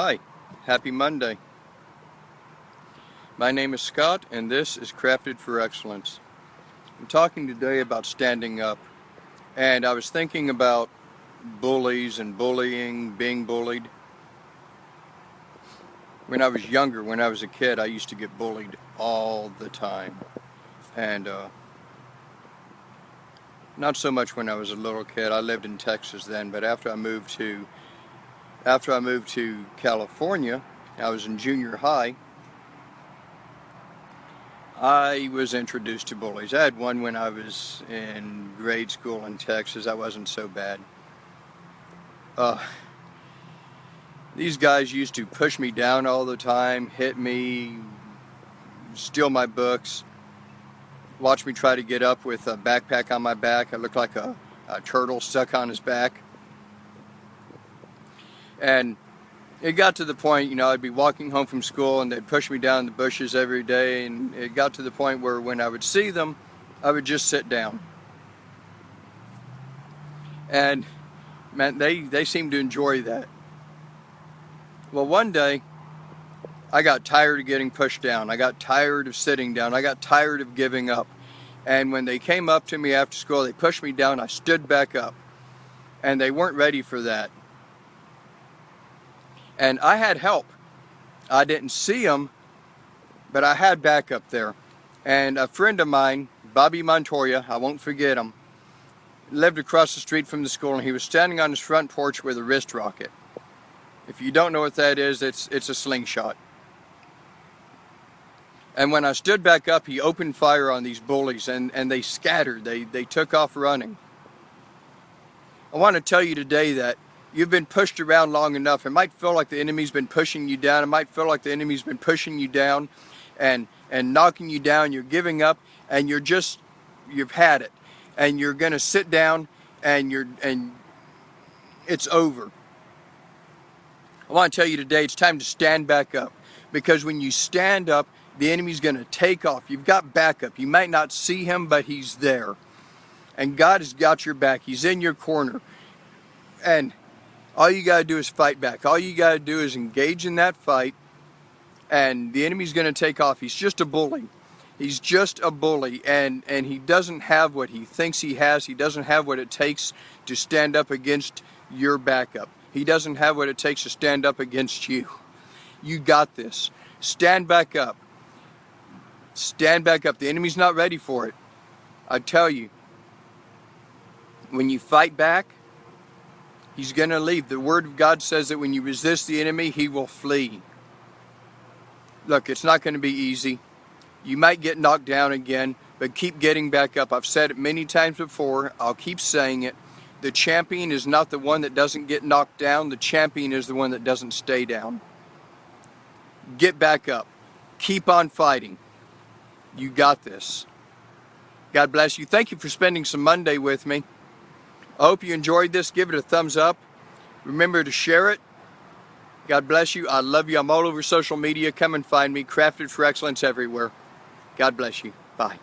Hi, happy Monday. My name is Scott and this is Crafted for Excellence. I'm talking today about standing up and I was thinking about bullies and bullying, being bullied. When I was younger, when I was a kid, I used to get bullied all the time. And uh, not so much when I was a little kid. I lived in Texas then, but after I moved to after I moved to California, I was in junior high, I was introduced to bullies. I had one when I was in grade school in Texas. That wasn't so bad. Uh, these guys used to push me down all the time, hit me, steal my books, watch me try to get up with a backpack on my back. I looked like a, a turtle stuck on his back. And it got to the point, you know, I'd be walking home from school and they'd push me down the bushes every day and it got to the point where when I would see them, I would just sit down. And man, they, they seemed to enjoy that. Well, one day, I got tired of getting pushed down. I got tired of sitting down. I got tired of giving up. And when they came up to me after school, they pushed me down. I stood back up. And they weren't ready for that. And I had help. I didn't see them, but I had backup there. And a friend of mine, Bobby Montoya, I won't forget him, lived across the street from the school and he was standing on his front porch with a wrist rocket. If you don't know what that is, it's, it's a slingshot. And when I stood back up, he opened fire on these bullies and, and they scattered. They, they took off running. I want to tell you today that you've been pushed around long enough. It might feel like the enemy's been pushing you down. It might feel like the enemy's been pushing you down and, and knocking you down. You're giving up and you're just, you've had it. And you're going to sit down and you're, and it's over. I want to tell you today, it's time to stand back up. Because when you stand up, the enemy's going to take off. You've got backup. You might not see him, but he's there. And God has got your back. He's in your corner. And all you got to do is fight back. All you got to do is engage in that fight and the enemy's going to take off. He's just a bully. He's just a bully and, and he doesn't have what he thinks he has. He doesn't have what it takes to stand up against your backup. He doesn't have what it takes to stand up against you. You got this. Stand back up. Stand back up. The enemy's not ready for it. I tell you, when you fight back, He's going to leave. The Word of God says that when you resist the enemy, he will flee. Look, it's not going to be easy. You might get knocked down again, but keep getting back up. I've said it many times before. I'll keep saying it. The champion is not the one that doesn't get knocked down. The champion is the one that doesn't stay down. Get back up. Keep on fighting. You got this. God bless you. Thank you for spending some Monday with me. I hope you enjoyed this. Give it a thumbs up. Remember to share it. God bless you. I love you. I'm all over social media. Come and find me. Crafted for Excellence everywhere. God bless you. Bye.